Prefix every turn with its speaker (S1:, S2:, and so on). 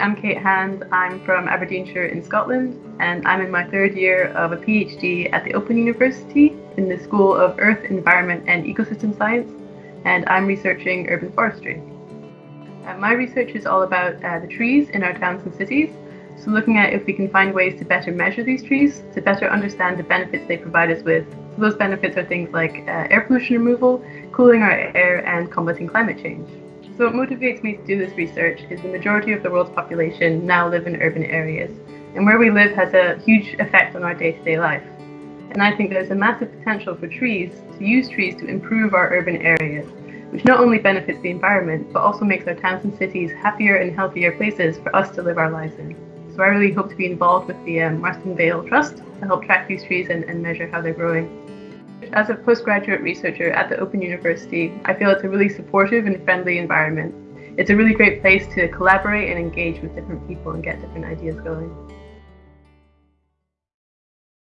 S1: I'm Kate Hand. I'm from Aberdeenshire in Scotland, and I'm in my third year of a PhD at the Open University in the School of Earth, Environment and Ecosystem Science, and I'm researching urban forestry. Uh, my research is all about uh, the trees in our towns and cities, so looking at if we can find ways to better measure these trees, to better understand the benefits they provide us with. So those benefits are things like uh, air pollution removal, cooling our air, and combating climate change. So what motivates me to do this research is the majority of the world's population now live in urban areas, and where we live has a huge effect on our day-to-day life. And I think there's a massive potential for trees to use trees to improve our urban areas, which not only benefits the environment, but also makes our towns and cities happier and healthier places for us to live our lives in. So I really hope to be involved with the um, Vale Trust to help track these trees and, and measure how they're growing. As a postgraduate researcher at the Open University, I feel it's a really supportive and friendly environment. It's a really great place to collaborate and engage with different people and get different ideas going.